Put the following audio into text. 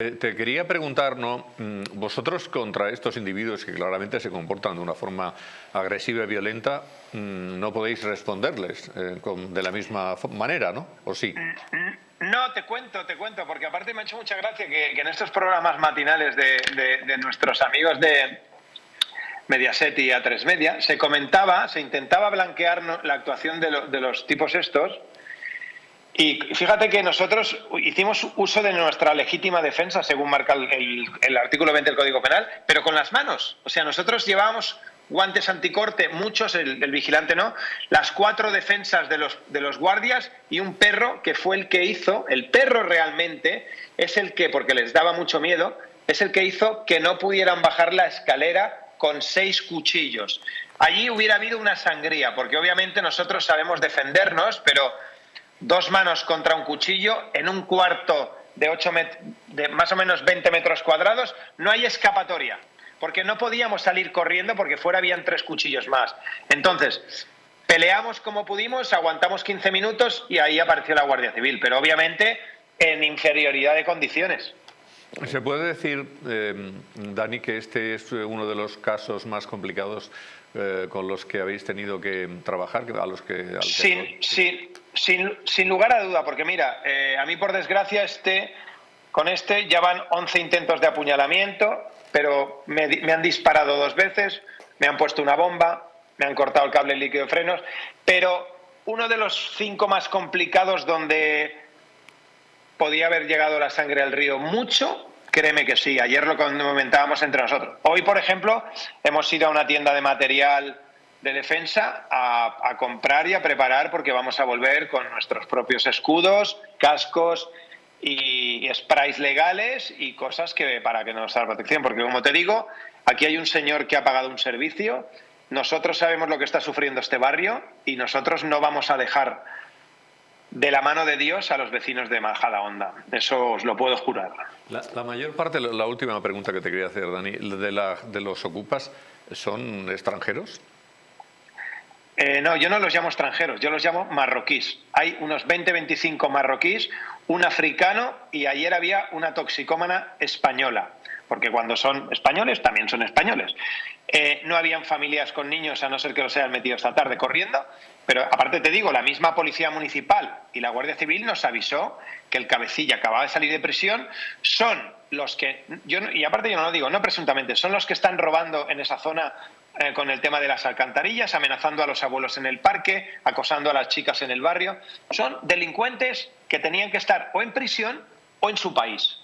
Eh, te quería preguntar, ¿no? Mm, vosotros contra estos individuos que claramente se comportan de una forma agresiva y violenta, mm, no podéis responderles eh, de la misma manera, ¿no? ¿O sí? Mm, no, te cuento, te cuento, porque aparte me ha hecho mucha gracia que, en estos programas matinales de, nuestros amigos de Mediaset y A3 Media se comentaba, se intentaba blanquear la actuación de los tipos estos y fíjate que nosotros hicimos uso de nuestra legítima defensa, según marca el, artículo 20 del Código Penal, pero con las manos. O sea, nosotros llevábamos guantes anticorte, muchos, el, vigilante no, las cuatro defensas de los, de los guardias y un perro que fue el que hizo, el perro realmente es el que, porque les daba mucho miedo, es el que hizo que no pudieran bajar la escalera con seis cuchillos. Allí hubiera habido una sangría, porque obviamente nosotros sabemos defendernos, pero dos manos contra un cuchillo en un cuarto de, ocho de más o menos 20 metros cuadrados, no hay escapatoria, porque no podíamos salir corriendo porque fuera habían tres cuchillos más. Entonces, peleamos como pudimos, aguantamos 15 minutos y ahí apareció la Guardia Civil, pero obviamente en inferioridad de condiciones. ¿Se puede decir, eh, Dani, que este es uno de los casos más complicados eh, con los que habéis tenido que trabajar? A los que, sin, sin, lugar a duda, porque mira, eh, a mí por desgracia este, con este ya van 11 intentos de apuñalamiento, pero me, me han disparado dos veces, me han puesto una bomba, me han cortado el cable líquido de frenos, pero uno de los cinco más complicados donde podía haber llegado la sangre al río mucho, créeme que sí. Ayer lo comentábamos entre nosotros. Hoy, por ejemplo, hemos ido a una tienda de material de defensa a, comprar y a preparar porque vamos a volver con nuestros propios escudos, cascos y, sprays legales y cosas que para que nos haga protección. Porque como te digo, aquí hay un señor que ha pagado un servicio, nosotros sabemos lo que está sufriendo este barrio y nosotros no vamos a dejar de la mano de Dios a los vecinos de Majada Honda. Eso os lo puedo jurar. La, mayor parte, la última pregunta que te quería hacer, Dani, de, de los ocupas, ¿son extranjeros? Eh, no, yo no los llamo extranjeros, yo los llamo marroquíes. Hay unos 20-25 marroquíes, un africano y ayer había una toxicómana española, porque cuando son españoles también son españoles. Eh, no habían familias con niños, a no ser que los hayan metido esta tarde corriendo, pero aparte te digo, la misma Policía Municipal y la Guardia Civil nos avisó que el cabecilla acababa de salir de prisión, son los que, yo, y aparte yo no lo digo, no presuntamente, son los que están robando en esa zona eh, con el tema de las alcantarillas, amenazando a los abuelos en el parque, acosando a las chicas en el barrio. Son delincuentes que tenían que estar o en prisión o en su país.